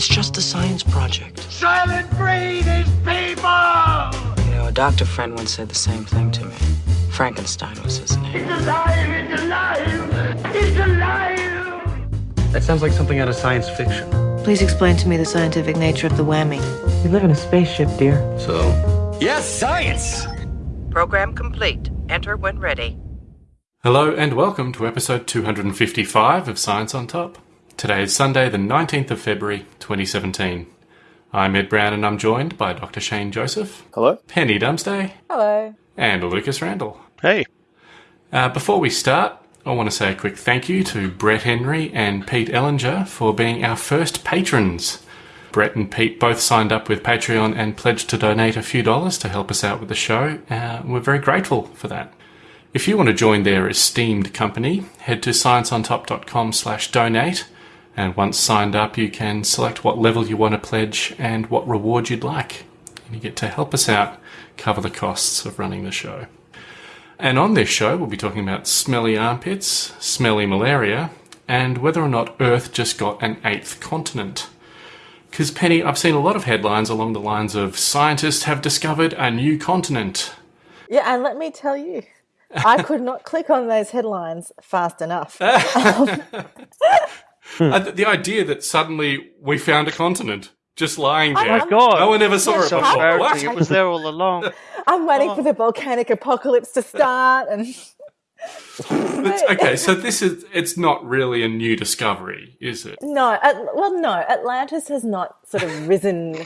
It's just a science project. Soylent Green is people! You know, a doctor friend once said the same thing to me. Frankenstein was his name. It's alive! It's alive! It's alive! That sounds like something out of science fiction. Please explain to me the scientific nature of the whammy. We live in a spaceship, dear. So, Yes, science! Program complete. Enter when ready. Hello and welcome to episode 255 of Science on Top. Today is Sunday, the 19th of February, 2017. I'm Ed Brown and I'm joined by Dr. Shane Joseph, Hello? Penny Dumsday, Hello. and Lucas Randall. Hey. Uh, before we start, I want to say a quick thank you to Brett Henry and Pete Ellinger for being our first patrons. Brett and Pete both signed up with Patreon and pledged to donate a few dollars to help us out with the show. Uh, we're very grateful for that. If you want to join their esteemed company, head to scienceontop.com slash donate. And once signed up, you can select what level you want to pledge and what reward you'd like. And you get to help us out cover the costs of running the show. And on this show, we'll be talking about smelly armpits, smelly malaria, and whether or not Earth just got an eighth continent. Because, Penny, I've seen a lot of headlines along the lines of scientists have discovered a new continent. Yeah, and let me tell you, I could not click on those headlines fast enough. Um, Uh, th- the idea that suddenly we found a continent just lying Oh there. my God. No one ever saw Yeah, it so before. Embarrassing. What? It was there all along. I'm waiting for the volcanic apocalypse to start, and okay, so this is, it's not really a new discovery, is it? no, At, well, no, Atlantis has not sort of risen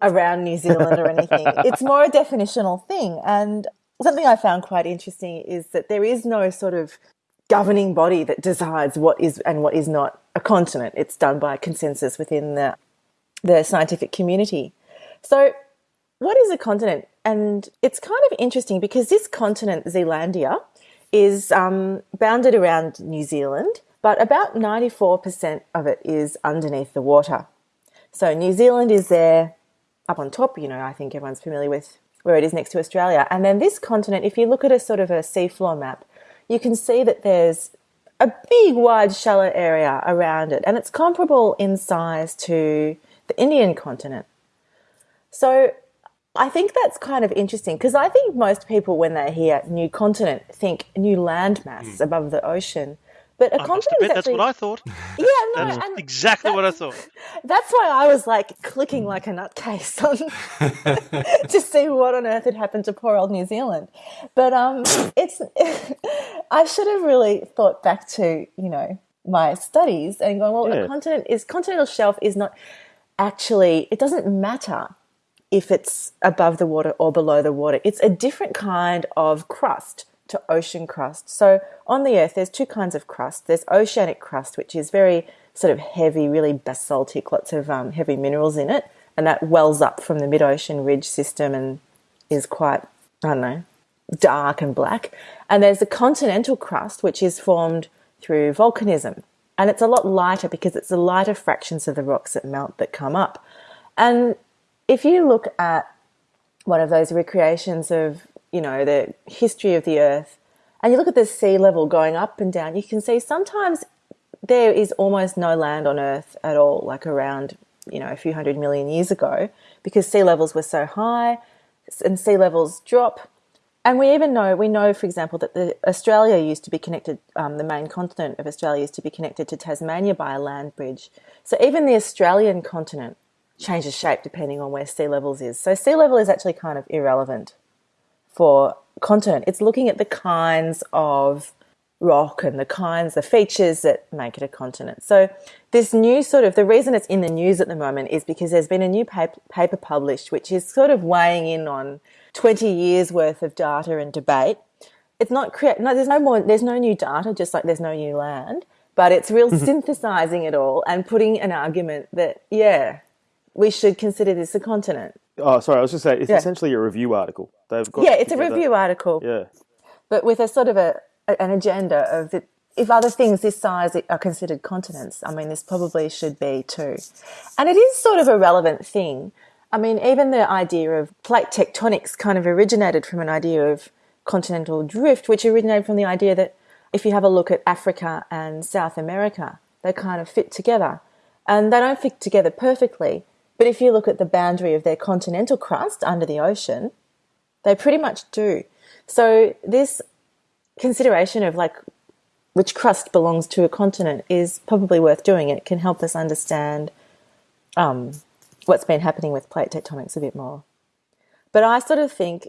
around New Zealand or anything. It's more a definitional thing, and something I found quite interesting is that there is no sort of governing body that decides what is and what is not a continent. It's done by consensus within the the scientific community. So, what is a continent? And it's kind of interesting because this continent, Zealandia, is um, bounded around New Zealand, but about 94% of it is underneath the water. So, New Zealand is there up on top, you know, I think everyone's familiar with where it is next to Australia. And then this continent, if you look at a sort of a seafloor map, you can see that there's a big, wide, shallow area around it, and it's comparable in size to the Indian continent. So I think that's kind of interesting because I think most people, when they hear new continent, think new landmass hmm. above the ocean. But a I must continent admit, is that's what I thought. yeah, no, That's and exactly what I thought. That's why I was like clicking like a nutcase on to see what on earth had happened to poor old New Zealand. But um, it's I should have really thought back to you know my studies and going well. Yeah. A continent is continental shelf is not actually it doesn't matter if it's above the water or below the water. It's a different kind of crust to ocean crust. So on the earth, there's two kinds of crust. There's oceanic crust, which is very sort of heavy, really basaltic, lots of um, heavy minerals in it, and that wells up from the mid-ocean ridge system and is quite, I don't know, dark and black. And there's the continental crust, which is formed through volcanism. And it's a lot lighter because it's the lighter fractions of the rocks that melt that come up. And if you look at one of those recreations of, you know, the history of the earth, and you look at the sea level going up and down, you can see sometimes there is almost no land on earth at all, like around, you know, a few hundred million years ago, because sea levels were so high and sea levels drop. And we even know, we know, for example, that the Australia used to be connected, um, the main continent of Australia used to be connected to Tasmania by a land bridge. So even the Australian continent changes shape depending on where sea levels is. So sea level is actually kind of irrelevant for continent. It's looking at the kinds of rock and the kinds, the features that make it a continent. So this new sort of, the reason it's in the news at the moment is because there's been a new paper, paper published which is sort of weighing in on 20 years worth of data and debate. It's not create, no, there's no more, there's no new data, just like there's no new land, but it's real mm-hmm. synthesizing it all and putting an argument that, yeah, we should consider this a continent. Oh, sorry. I was just saying, it's Yeah. essentially a review article. They've got Yeah, it's a review article. Yeah. but with a sort of a, an agenda of that if other things this size are considered continents, I mean, this probably should be too. And it is sort of a relevant thing. I mean, even the idea of plate tectonics kind of originated from an idea of continental drift, which originated from the idea that if you have a look at Africa and South America, they kind of fit together. and they don't fit together perfectly. But if you look at the boundary of their continental crust under the ocean, they pretty much do. So this consideration of like which crust belongs to a continent is probably worth doing. It can help us understand um, what's been happening with plate tectonics a bit more. But I sort of think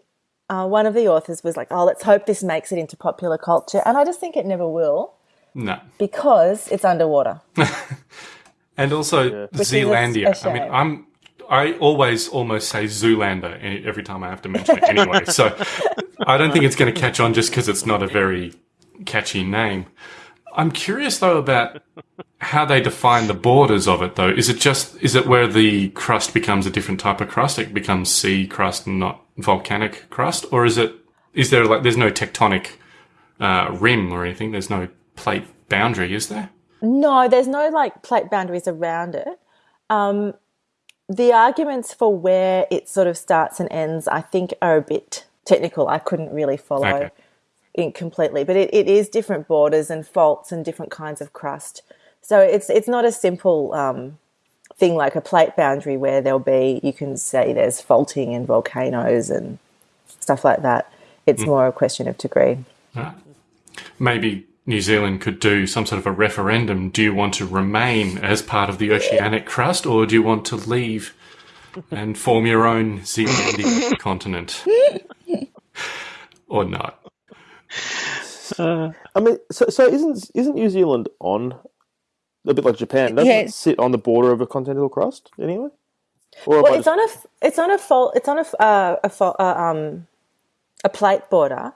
uh, one of the authors was like, "Oh, let's hope this makes it into popular culture," and I just think it never will No. because it's underwater. And also Which is Zealandia. a I mean. I'm I always almost say Zoolander every time I have to mention it anyway. so I don't think it's going to catch on just because it's not a very catchy name. I'm curious though about how they define the borders of it though. Is it just is it where the crust becomes a different type of crust? It becomes sea crust and not volcanic crust, or is it is there like there's no tectonic uh, rim or anything? There's no plate boundary, is there? No, there's no like plate boundaries around it. Um, the arguments for where it sort of starts and ends, I think, are a bit technical. I couldn't really follow Okay. it completely, but it, it is different borders and faults and different kinds of crust. So it's it's not a simple um, thing like a plate boundary where there'll be you can say there's faulting and volcanoes and stuff like that. It's more a question of degree. maybe New Zealand could do some sort of a referendum. Do you want to remain as part of the oceanic crust or do you want to leave and form your own Zealandia continent? or not? I mean, so so isn't isn't New Zealand on a bit like Japan? Doesn't Yeah. it sit on the border of a continental crust anyway? Or Well, it's just- on a f- it's on a fault it's on a f- uh, a fa- uh, um a plate border,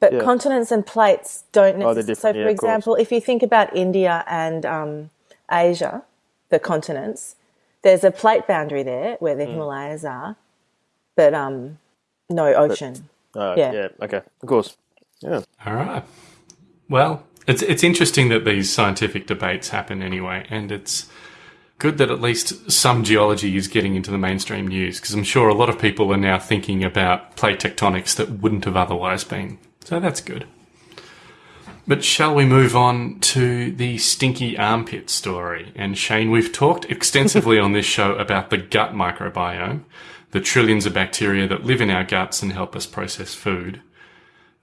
but Yeah. continents and plates don't Oh, they're so, for yeah, of course. example, if you think about India and um, Asia, the continents, there's a plate boundary there where the Himalayas are, but um, no ocean. Oh, yeah. yeah. Okay. Of course. Yeah. All right. Well, it's it's interesting that these scientific debates happen anyway, and it's good that at least some geology is getting into the mainstream news because I'm sure a lot of people are now thinking about plate tectonics that wouldn't have otherwise been. So that's good. But shall we move on to the stinky armpit story? And Shane, we've talked extensively on this show about the gut microbiome, the trillions of bacteria that live in our guts and help us process food.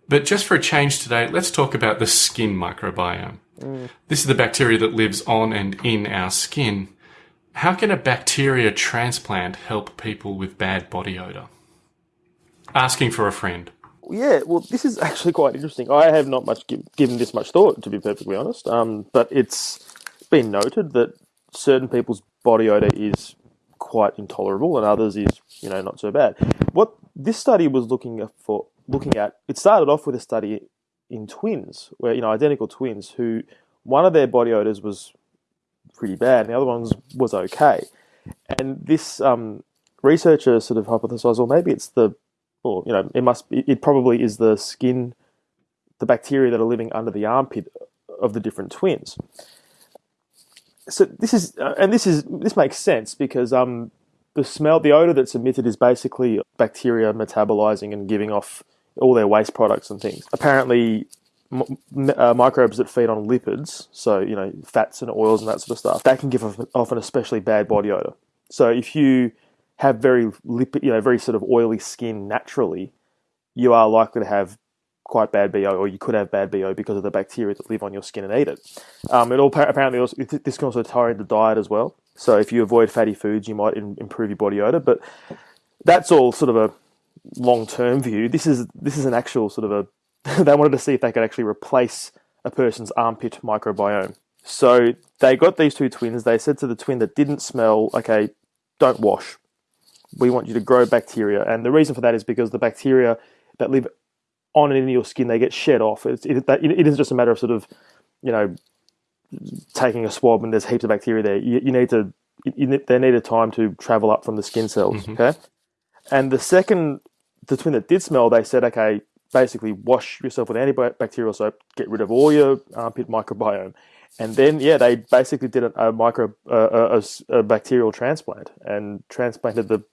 But just for a change today, let's talk about the skin microbiome. Mm. This is the bacteria that lives on and in our skin. How can a bacteria transplant help people with bad body odor? Asking for a friend. Yeah, well, this is actually quite interesting. I have not much gi- given this much thought, to be perfectly honest. Um, but it's been noted that certain people's body odor is quite intolerable, and others is, you know, not so bad. What this study was looking for, looking at, it started off with a study in twins, where you know, identical twins, who one of their body odors was pretty bad, and the other one's was okay. And this um, researcher sort of hypothesized, well, maybe it's the or you know, it must be, it probably is the skin, the bacteria that are living under the armpit of the different twins. So this is, uh, and this is, this makes sense because um, the smell, the odor that's emitted is basically bacteria metabolizing and giving off all their waste products and things. Apparently, uh, microbes that feed on lipids, so you know, fats and oils and that sort of stuff, that can give off, off an especially bad body odor. So if you have very lipid, you know, very sort of oily skin naturally, you are likely to have quite bad BO, or you could have bad BO because of the bacteria that live on your skin and eat it. Um, it all apparently also, this can also tie into diet as well. So if you avoid fatty foods, you might in, improve your body odor. But that's all sort of a long term view. This is this is an actual sort of a. they wanted to see if they could actually replace a person's armpit microbiome. So they got these two twins. They said to the twin that didn't smell, okay, don't wash. We want you to grow bacteria, and the reason for that is because the bacteria that live on and in your skin they get shed off. It's, it, that, it isn't just a matter of sort of, you know, taking a swab and there's heaps of bacteria there. You, you need to, you, they need a time to travel up from the skin cells. Okay, and the second, the twin that did smell, they said, okay, basically wash yourself with antibacterial soap, get rid of all your armpit microbiome. And then, yeah, they basically did a, a micro, uh, a, a bacterial transplant and transplanted the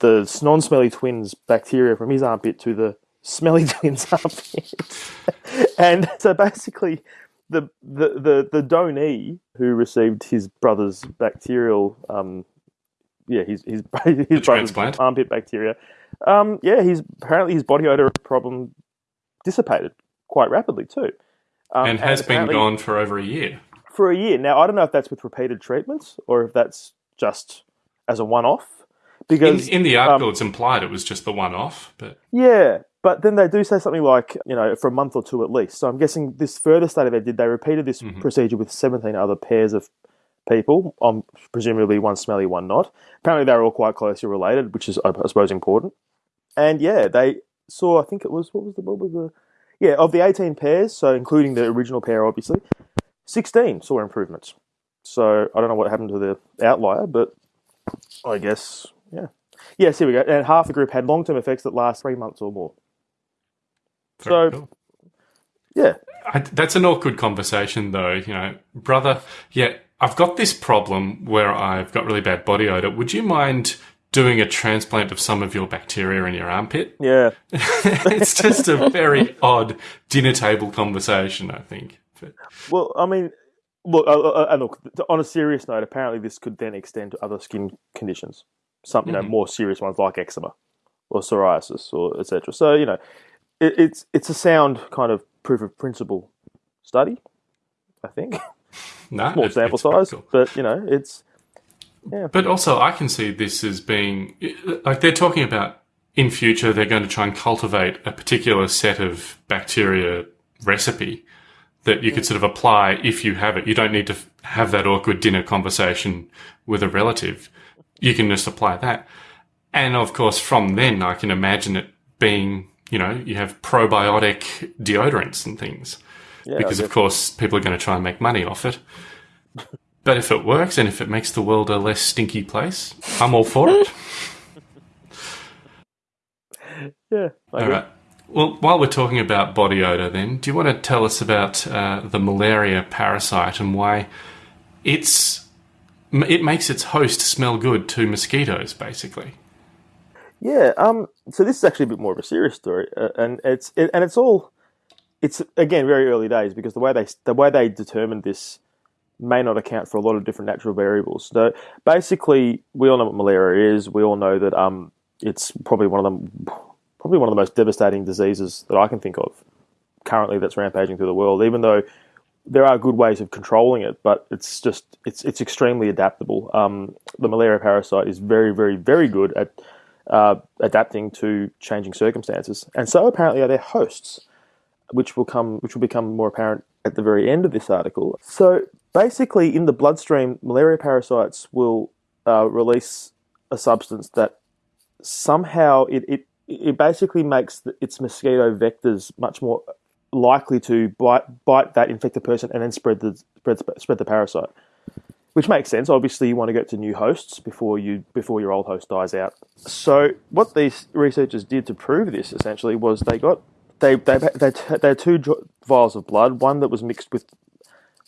the non-smelly twins bacteria from his armpit to the smelly twins armpit. and so basically, the, the the the donee who received his brother's bacterial, um, yeah, his his his brother's transplant. armpit bacteria. Um, yeah, he's apparently his body odor problem dissipated quite rapidly too, um, and has been gone for over a year. for a year. Now I don't know if that's with repeated treatments or if that's just as a one-off. In, Because in the article, it's implied it was just the one off, but Yeah, but then they do say something like, you know, for a month or two at least. So I'm guessing this further study they did, they repeated this procedure with 17 other pairs of people, um, presumably one smelly, one not. Apparently they were all quite closely related, which is, I suppose, important. And yeah, they saw, I think it was, what was the, what was the, yeah, of the 18 pairs, so including the original pair, obviously, 16 saw improvements. So I don't know what happened to the outlier, but I guess, yeah. Yes, here we go. And half the group had long term effects that last three months or more. very So- cool. Yeah. I, that's an awkward conversation, though. You know, brother, yeah, I've got this problem where I've got really bad body odor. Would you mind doing a transplant of some of your bacteria in your armpit? Yeah. it's just a very odd dinner table conversation, I think. But, Well, I mean, look, uh, uh, and look. On a serious note, apparently this could then extend to other skin conditions, some you know mm-hmm. more serious ones like eczema or psoriasis or etc. So you know, it, it's it's a sound kind of proof of principle study. I think no, small it- sample size, cool. but you know, it's yeah. But also, I can see this as being like they're talking about in future they're going to try and cultivate a particular set of bacteria recipe that you could mm. sort of apply if you have it. You don't need to have that awkward dinner conversation with a relative. You can just apply that. And of course, from then, I can imagine it being, you know, you have probiotic deodorants and things yeah, because of course people are going to try and make money off it. But if it works and if it makes the world a less stinky place, I'm all for it. yeah. I all agree. right. Well, while we're talking about body odor, then, do you want to tell us about uh, the malaria parasite and why it's it makes its host smell good to mosquitoes, basically? Yeah. Um. So this is actually a bit more of a serious story, uh, and it's it, and it's all it's again very early days because the way they the way they determined this may not account for a lot of different natural variables. So basically, we all know what malaria is. We all know that um it's probably one of the probably one of the most devastating diseases that I can think of currently that's rampaging through the world. Even though there are good ways of controlling it, but it's just it's it's extremely adaptable. Um, the malaria parasite is very very very good at uh, adapting to changing circumstances, and so apparently are their hosts, which will come which will become more apparent at the very end of this article. So basically, in the bloodstream, malaria parasites will uh, release a substance that somehow it it, it basically makes its mosquito vectors much more likely to bite bite that infected person and then spread the spread, spread the parasite. Which makes sense. Obviously, you want to get to new hosts before you before your old host dies out. So, what these researchers did to prove this essentially was they got they they they, they had two vials of blood, one that was mixed with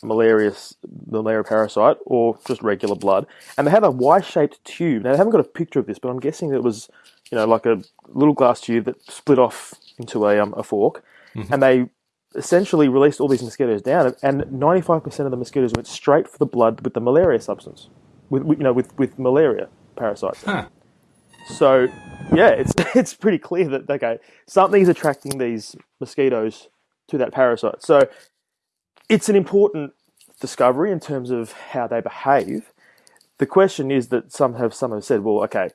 malarious malaria parasite or just regular blood, and they had a Y-shaped tube. Now they haven't got a picture of this, but I'm guessing it was you know like a little glass tube that split off into a um, a fork, and mm-hmm. they essentially released all these mosquitoes down, and 95% of the mosquitoes went straight for the blood with the malaria substance, with with, you know with with malaria parasites. Huh. So yeah, it's it's pretty clear that okay, something's attracting these mosquitoes to that parasite. So it's an important discovery in terms of how they behave. The question is that some have some have said, well, okay,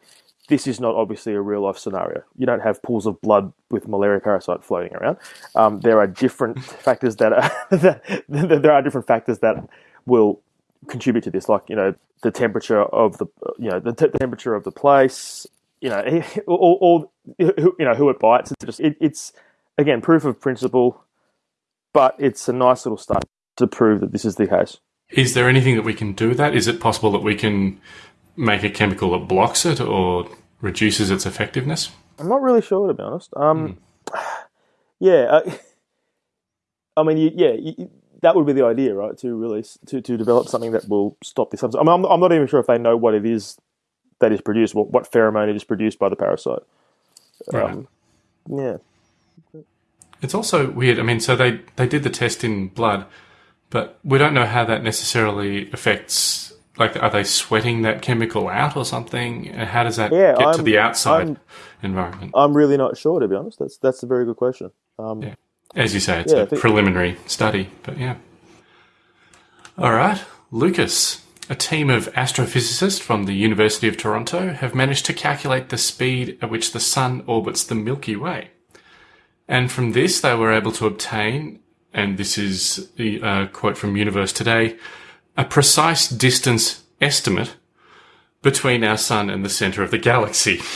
this is not obviously a real life scenario. You don't have pools of blood with malaria parasite floating around. Um, there are different factors that are that, there are different factors that will contribute to this, like you know the temperature of the you know the, temperature of the place, you know, all, all you know who it bites. It's just it, it's again proof of principle, but it's a nice little start to prove that this is the case. Is there anything that we can do with that? Is it possible that we can make a chemical that blocks it or reduces its effectiveness? I'm not really sure to be honest. Um, yeah, uh, I mean, you, yeah, you, that would be the idea, right? To release to, to develop something that will stop this. I mean, I'm, I'm not even sure if they know what it is that is produced, what, what pheromone it is produced by the parasite. Right. Um, yeah, It's also weird. I mean, so they, they did the test in blood, But we don't know how that necessarily affects. Like, are they sweating that chemical out or something? How does that Yeah, get to I'm- the outside I'm- environment? I'm really not sure, to be honest. That's that's a very good question. Um, Yeah. As you say, it's Yeah, a preliminary study, but yeah. All right, Lucas. A team of astrophysicists from the University of Toronto have managed to calculate the speed at which the Sun orbits the Milky Way. And from this, they were able to obtain, and this is the uh, quote from Universe Today, a precise distance estimate between our Sun and the centre of the galaxy.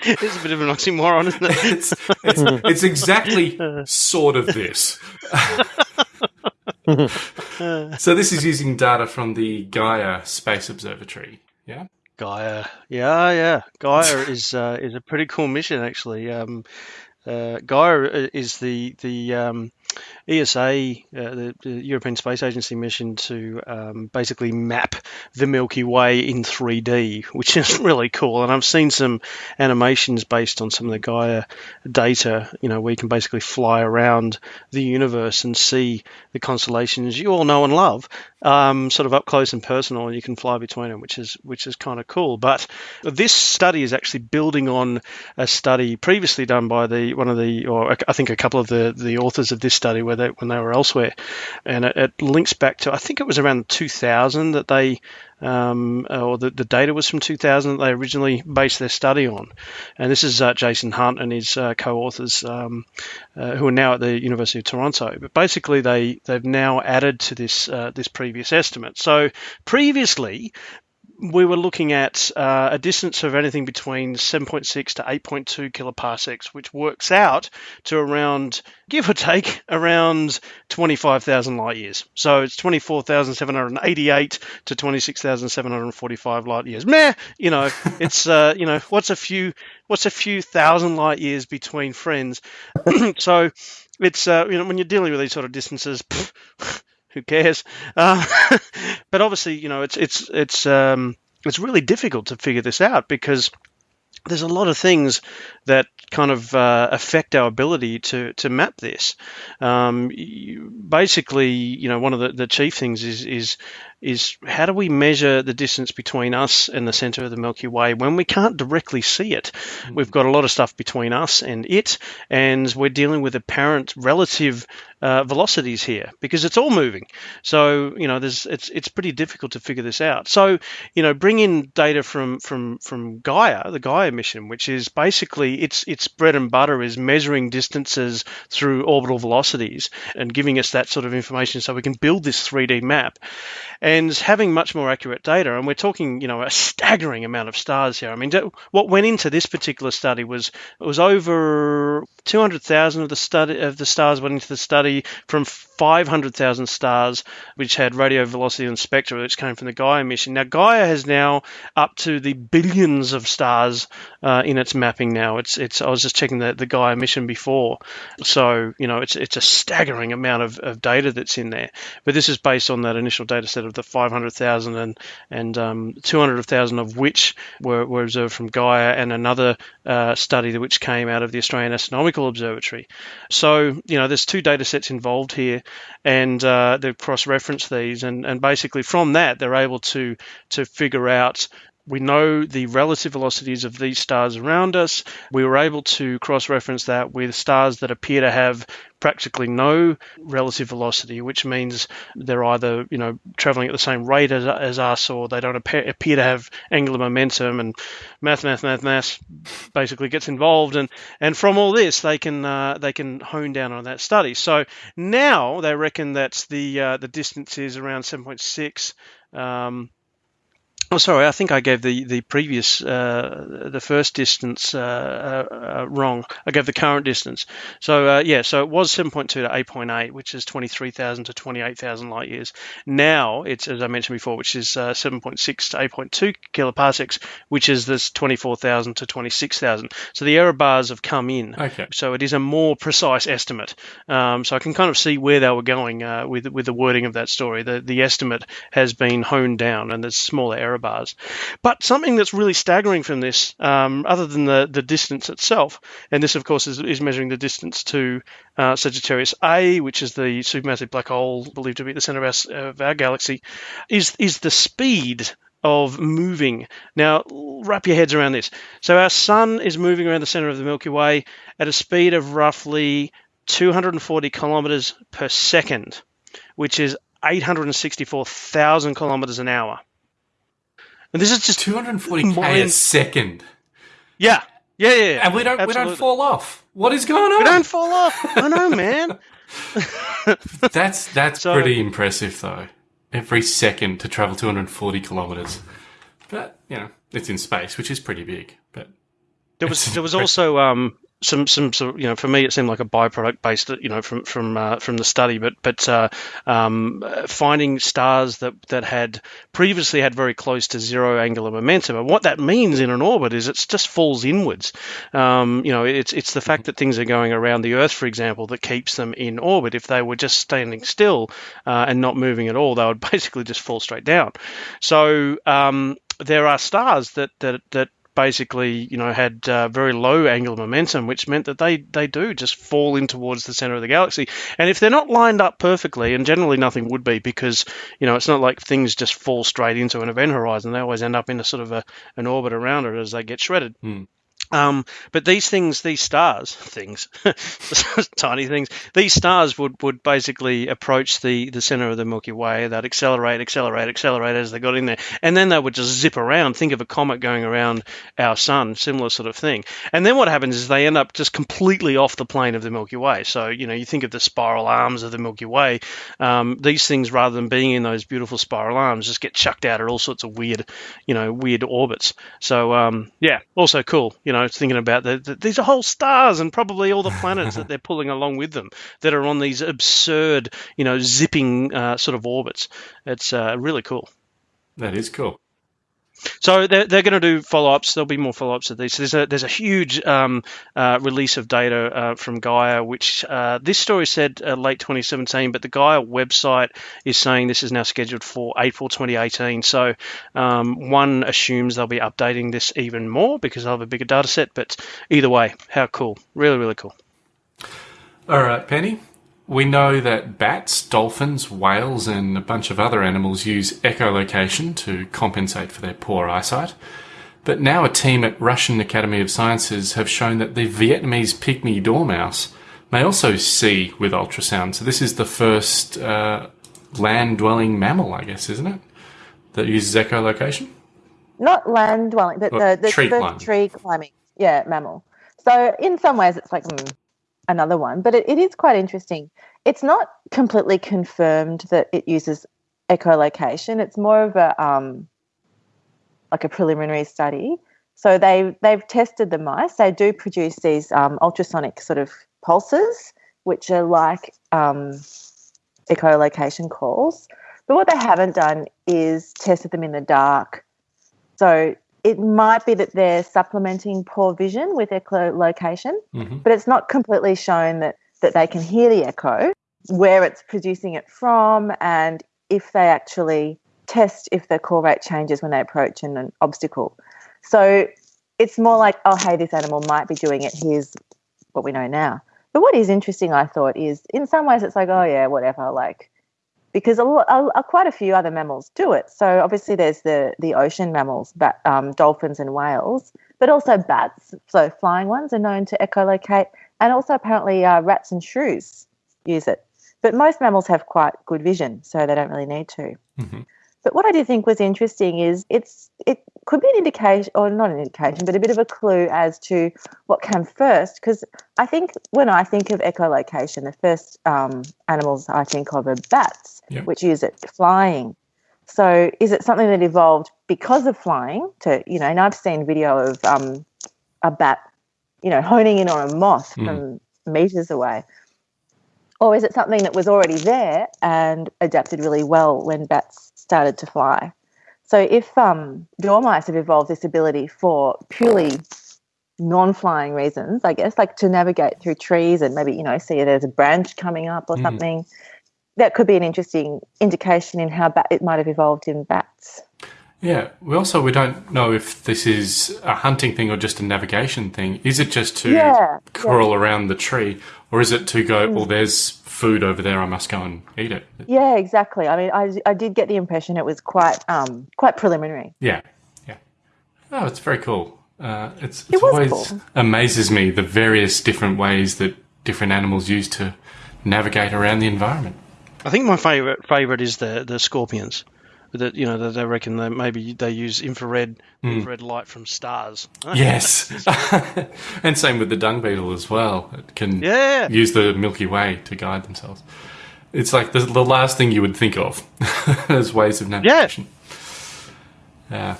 It's a bit of an oxymoron, isn't it? It's, it's, it's exactly sort of this. so this is using data from the Gaia Space Observatory. Yeah. Gaia, yeah, yeah. Gaia is uh, is a pretty cool mission actually. Um, uh, Gaia is the the um, ESA, uh, the, the European Space Agency mission to um, basically map the Milky Way in 3D, which is really cool. And I've seen some animations based on some of the Gaia data. You know, where you can basically fly around the universe and see the constellations you all know and love, um, sort of up close and personal, and you can fly between them, which is which is kind of cool. But this study is actually building on a study previously done by the one of the, or I think a couple of the the authors of this study, where they when they were elsewhere, and it, it links back to I think it was around 2000 that they. Um, or the, the data was from 2000 that they originally based their study on. And this is uh, Jason Hunt and his uh, co-authors um, uh, who are now at the University of Toronto. But basically, they they've now added to this uh, this previous estimate. So previously, we were looking at uh, a distance of anything between 7.6 to 8.2 kiloparsecs, which works out to around, give or take, around 25,000 light years. So it's 24,788 to 26,745 light years. Meh, you know, it's uh, you know, what's a few, what's a few thousand light years between friends? so it's uh, you know, when you're dealing with these sort of distances. Pff, who cares? Uh, but obviously, you know, it's it's it's um, it's really difficult to figure this out because there's a lot of things that kind of uh, affect our ability to to map this. Um, you, basically, you know, one of the, the chief things is is is how do we measure the distance between us and the center of the Milky Way when we can't directly see it? We've got a lot of stuff between us and it, and we're dealing with apparent relative uh, velocities here because it's all moving. So you know, there's it's it's pretty difficult to figure this out. So you know, bring in data from from from Gaia, the Gaia mission, which is basically its its bread and butter is measuring distances through orbital velocities and giving us that sort of information so we can build this 3D map and having much more accurate data. And we're talking, you know, a staggering amount of stars here. I mean, what went into this particular study was it was over 200,000 of the study of the stars went into the study from 500,000 stars, which had radial velocity and spectra, which came from the Gaia mission. Now, Gaia has now up to the billions of stars uh, in its mapping now. It's it's. I was just checking the, the Gaia mission before, so you know, it's it's a staggering amount of, of data that's in there. But this is based on that initial data set of the 500,000 and and um, 200,000 of which were, were observed from Gaia, and another uh, study which came out of the Australian Astronomical Observatory. So you know, there's two data sets involved here, and uh, they've cross-referenced these, and and basically from that they're able to to figure out we know the relative velocities of these stars around us. We were able to cross reference that with stars that appear to have practically no relative velocity, which means they're either you know traveling at the same rate as, as us, or they don't appear, appear to have angular momentum. And math, math, math, math basically gets involved, and and from all this they can uh, they can hone down on that study. So now they reckon that the uh, the distance is around 7.6. Um, Oh, sorry. I think I gave the the previous uh, the first distance uh, uh, wrong. I gave the current distance. So uh, yeah, so it was 7.2 to 8.8, which is 23,000 to 28,000 light years. Now it's as I mentioned before, which is uh, 7.6 to 8.2 kiloparsecs, which is this 24,000 to 26,000. So the error bars have come in. Okay. So it is a more precise estimate. Um, so I can kind of see where they were going uh, with with the wording of that story. The the estimate has been honed down, and there's smaller error error But something that's really staggering from this, um, other than the, the distance itself, and this, of course, is, is measuring the distance to uh, Sagittarius A, which is the supermassive black hole believed to be at the center of our, of our galaxy, is, is the speed of moving. Now, wrap your heads around this. So, our sun is moving around the center of the Milky Way at a speed of roughly 240 kilometers per second, which is 864,000 kilometers an hour. And this is just 240 k a second. Yeah. Yeah, yeah, yeah. And we don't Absolutely. we don't fall off. What is going on? We don't fall off. I know, man. that's that's so, pretty impressive though. Every second to travel 240 kilometers. But, you know, it's in space, which is pretty big. But there was there was also um some some sort of, you know for me it seemed like a byproduct based you know from from uh, from the study but but uh, um, finding stars that that had previously had very close to zero angular momentum. And what that means in an orbit is it just falls inwards. Um, you know it's it's the fact that things are going around the earth for example that keeps them in orbit. If they were just standing still uh, and not moving at all they would basically just fall straight down. So um, there are stars that that that basically, you know, had uh, very low angular momentum, which meant that they, they do just fall in towards the center of the galaxy. And if they're not lined up perfectly, and generally nothing would be because, you know, it's not like things just fall straight into an event horizon. They always end up in a sort of a, an orbit around it as they get shredded. Hmm. Um, but these things, these stars, things, tiny things, these stars would, would basically approach the, the center of the Milky Way. They'd accelerate, accelerate, accelerate as they got in there. And then they would just zip around. Think of a comet going around our sun, similar sort of thing. And then what happens is they end up just completely off the plane of the Milky Way. So, you know, you think of the spiral arms of the Milky Way. Um, these things, rather than being in those beautiful spiral arms, just get chucked out at all sorts of weird, you know, weird orbits. So, um, yeah, also cool, you know know, thinking about the, the, these are whole stars and probably all the planets that they're pulling along with them that are on these absurd, you know, zipping uh, sort of orbits. It's uh, really cool. That is cool. So they're, they're going to do follow-ups. There'll be more follow-ups of these. So there's a there's a huge um, uh, release of data uh, from Gaia, which uh, this story said uh, late 2017, but the Gaia website is saying this is now scheduled for April 2018. So um, one assumes they'll be updating this even more because they'll have a bigger data set. But either way, how cool! Really, really cool. All right, Penny. We know that bats, dolphins, whales, and a bunch of other animals use echolocation to compensate for their poor eyesight. But now a team at Russian Academy of Sciences have shown that the Vietnamese pygmy dormouse may also see with ultrasound. So this is the first uh, land-dwelling mammal, I guess, isn't it, that uses echolocation? Not land-dwelling, but the, the, tree, the tree climbing, yeah, mammal. So in some ways, it's like mm, another one, but it, it is quite interesting. It's not completely confirmed that it uses echolocation. It's more of a um, like a preliminary study. So they they've tested the mice. They do produce these um, ultrasonic sort of pulses, which are like um, echolocation calls. But what they haven't done is tested them in the dark. So it might be that they're supplementing poor vision with echolocation, mm-hmm. but it's not completely shown that, that they can hear the echo, where it's producing it from, and if they actually test if the call rate changes when they approach an, an obstacle. So it's more like, oh, hey, this animal might be doing it. Here's what we know now. But what is interesting, I thought, is in some ways it's like, oh, yeah, whatever. Like, because a, a, a, quite a few other mammals do it. So obviously there's the the ocean mammals, bat, um, dolphins and whales, but also bats. So flying ones are known to echolocate, and also apparently uh, rats and shrews use it. But most mammals have quite good vision, so they don't really need to. Mm-hmm. But what I did think was interesting is it's it could be an indication, or not an indication, but a bit of a clue as to what came first. Because I think when I think of echolocation, the first um, animals I think of are bats, yep. which use it flying. So is it something that evolved because of flying? To you know, and I've seen video of um, a bat, you know, honing in on a moth mm. from meters away. Or is it something that was already there and adapted really well when bats started to fly. So if um, dormice have evolved this ability for purely non-flying reasons, I guess, like to navigate through trees and maybe you know see there's a branch coming up or mm. something, that could be an interesting indication in how bat- it might have evolved in bats. Yeah. We also we don't know if this is a hunting thing or just a navigation thing. Is it just to Yeah, crawl around the tree, or is it to go? Well, there's food over there. I must go and eat it. Yeah, exactly. I mean, I, I did get the impression it was quite um quite preliminary. Yeah. Yeah. Oh, it's very cool. Uh, it's, It it's was always cool. amazes me the various different ways that different animals use to navigate around the environment. I think my favorite favorite is the the scorpions. That you know that they reckon that maybe they use infrared hmm. infrared light from stars. Yes. and same with the dung beetle as well. It can Yeah. use the Milky Way to guide themselves. It's like the, the last thing you would think of as ways of navigation. Yeah.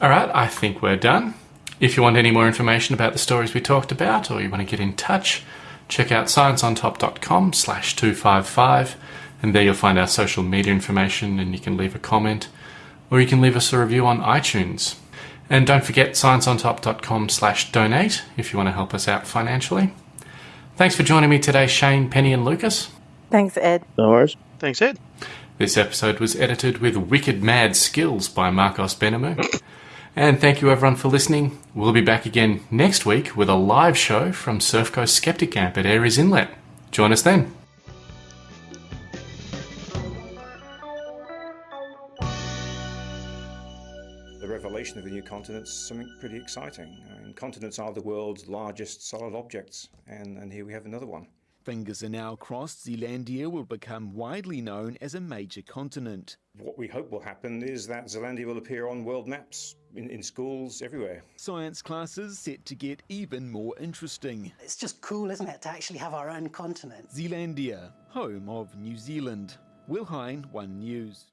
all right, I think we're done. If you want any more information about the stories we talked about or you want to get in touch, check out scienceontop.com slash 255 and there you'll find our social media information and you can leave a comment or you can leave us a review on iTunes. And don't forget scienceontop.com slash donate if you want to help us out financially. Thanks for joining me today, Shane, Penny and Lucas. Thanks, Ed. No worries. Thanks, Ed. This episode was edited with wicked mad skills by Marcos Benamu. And thank you everyone for listening. We'll be back again next week with a live show from Surf Coast Skeptic Camp at Aireys Inlet. Join us then. The revelation of the new continents something pretty exciting. I mean, continents are the world's largest solid objects, and, and here we have another one. Fingers are now crossed Zealandia will become widely known as a major continent. What we hope will happen is that Zealandia will appear on world maps, in, in schools, everywhere. Science classes set to get even more interesting. It's just cool, isn't it, to actually have our own continent? Zealandia, home of New Zealand. Will Hine, One News.